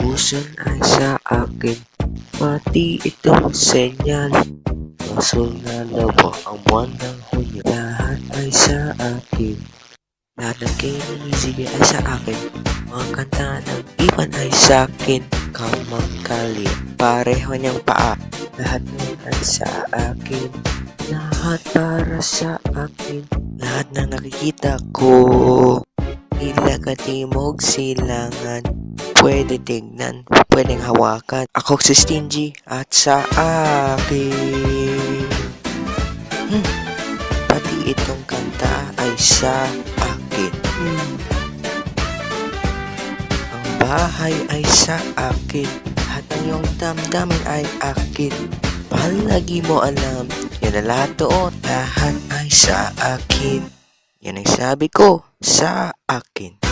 puson ay sa akin. Pati itong senyal. Masul na labo ang buwan ng Hunyo. Lahat ay sa akin. Lahat ng kinisige ay sa akin. Mga kanta ng iban ay sa akin. Kamang kali Pareho niyang paa. Lahat nun ay sa akin. Lahat para sa akin. Lahat na nakikita ko. Ilaga timog silangan Pwede tignan, pwedeng hawakan. Ako si Stingy at sa akin. Hmm. Pati itong kanta ay sa akin. Hmm. Ang bahay ay sa akin At ang damdamin ay akin. Palagi mo alam Yan ang lahat doon. Lahat ay sa akin. Yan ang sabi ko sa akin